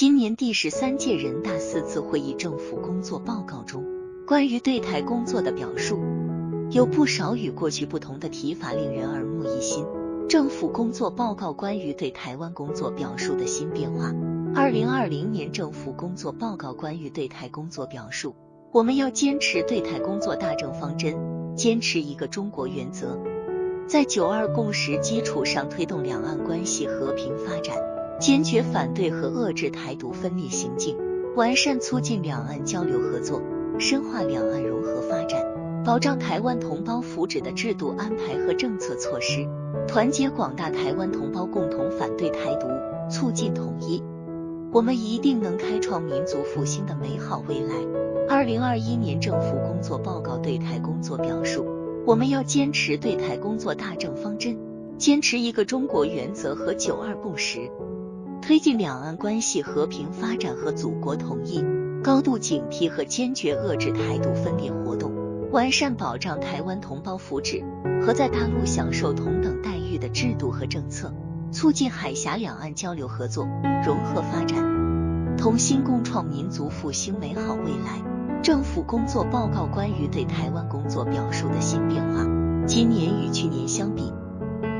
今年第十三届人大四次会议政府工作报告中，关于对台工作的表述，有不少与过去不同的提法，令人耳目一新。政府工作报告关于对台湾工作表述的新变化。二零二零年政府工作报告关于对台工作表述，我们要坚持对台工作大政方针，坚持一个中国原则，在九二共识基础上推动两岸关系和平发展。坚决反对和遏制台独分裂行径，完善促进两岸交流合作，深化两岸融合发展，保障台湾同胞福祉的制度安排和政策措施，团结广大台湾同胞共同反对台独，促进统一。我们一定能开创民族复兴的美好未来。二零二一年政府工作报告对台工作表述，我们要坚持对台工作大政方针，坚持一个中国原则和九二共识。推进两岸关系和平发展和祖国统一，高度警惕和坚决遏制台独分裂活动，完善保障台湾同胞福祉和在大陆享受同等待遇的制度和政策，促进海峡两岸交流合作融合发展，同心共创民族复兴美好未来。政府工作报告关于对台湾工作表述的新变化，今年与去年相比。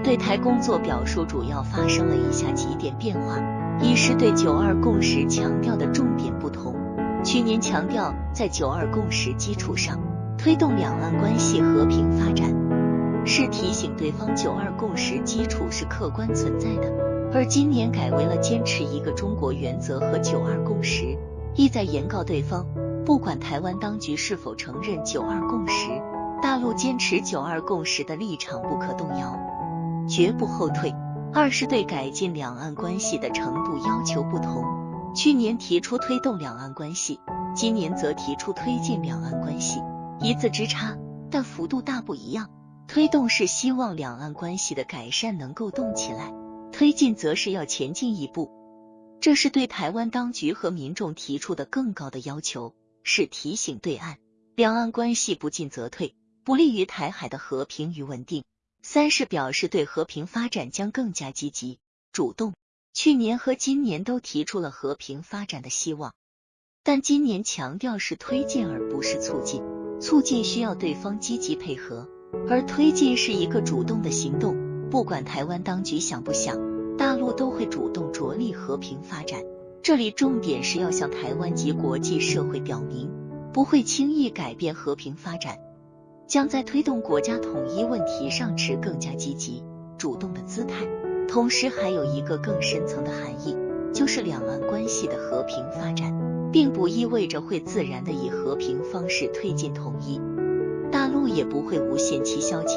对台工作表述主要发生了以下几点变化：一是对九二共识强调的重点不同，去年强调在九二共识基础上推动两岸关系和平发展，是提醒对方九二共识基础是客观存在的；而今年改为了坚持一个中国原则和九二共识，意在严告对方，不管台湾当局是否承认九二共识，大陆坚持九二共识的立场不可动摇。绝不后退。二是对改进两岸关系的程度要求不同，去年提出推动两岸关系，今年则提出推进两岸关系，一字之差，但幅度大不一样。推动是希望两岸关系的改善能够动起来，推进则是要前进一步。这是对台湾当局和民众提出的更高的要求，是提醒对岸，两岸关系不进则退，不利于台海的和平与稳定。三是表示对和平发展将更加积极主动。去年和今年都提出了和平发展的希望，但今年强调是推进而不是促进。促进需要对方积极配合，而推进是一个主动的行动。不管台湾当局想不想，大陆都会主动着力和平发展。这里重点是要向台湾及国际社会表明，不会轻易改变和平发展。将在推动国家统一问题上持更加积极主动的姿态，同时还有一个更深层的含义，就是两岸关系的和平发展，并不意味着会自然的以和平方式推进统一，大陆也不会无限期消极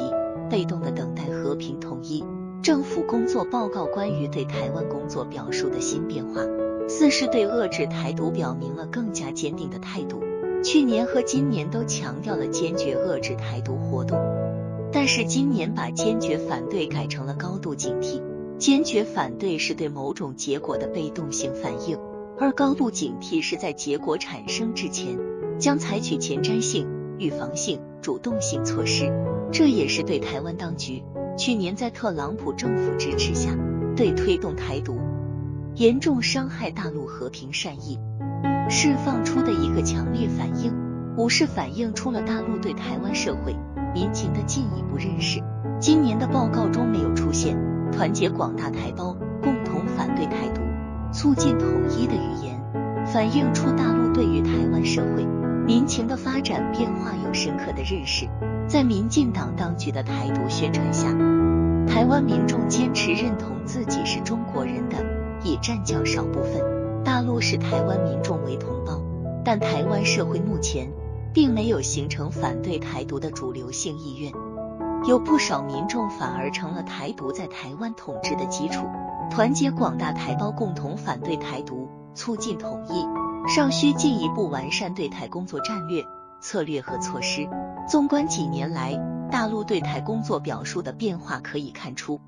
被动的等待和平统一。政府工作报告关于对台湾工作表述的新变化，四是对遏制台独表明了更加坚定的态度。去年和今年都强调了坚决遏制台独活动，但是今年把坚决反对改成了高度警惕。坚决反对是对某种结果的被动性反应，而高度警惕是在结果产生之前将采取前瞻性、预防性、主动性措施。这也是对台湾当局去年在特朗普政府支持下对推动台独严重伤害大陆和平善意。释放出的一个强烈反应，五是反映出了大陆对台湾社会民情的进一步认识。今年的报告中没有出现团结广大台胞共同反对台独、促进统一的语言，反映出大陆对于台湾社会民情的发展变化有深刻的认识。在民进党当局的台独宣传下，台湾民众坚持认同自己是中国人的已占较少部分。大陆视台湾民众为同胞，但台湾社会目前并没有形成反对台独的主流性意愿，有不少民众反而成了台独在台湾统治的基础。团结广大台胞共同反对台独，促进统一，尚需进一步完善对台工作战略、策略和措施。纵观几年来大陆对台工作表述的变化，可以看出，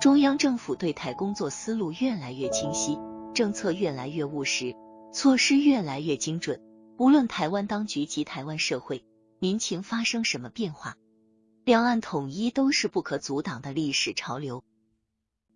中央政府对台工作思路越来越清晰。政策越来越务实，措施越来越精准。无论台湾当局及台湾社会民情发生什么变化，两岸统一都是不可阻挡的历史潮流。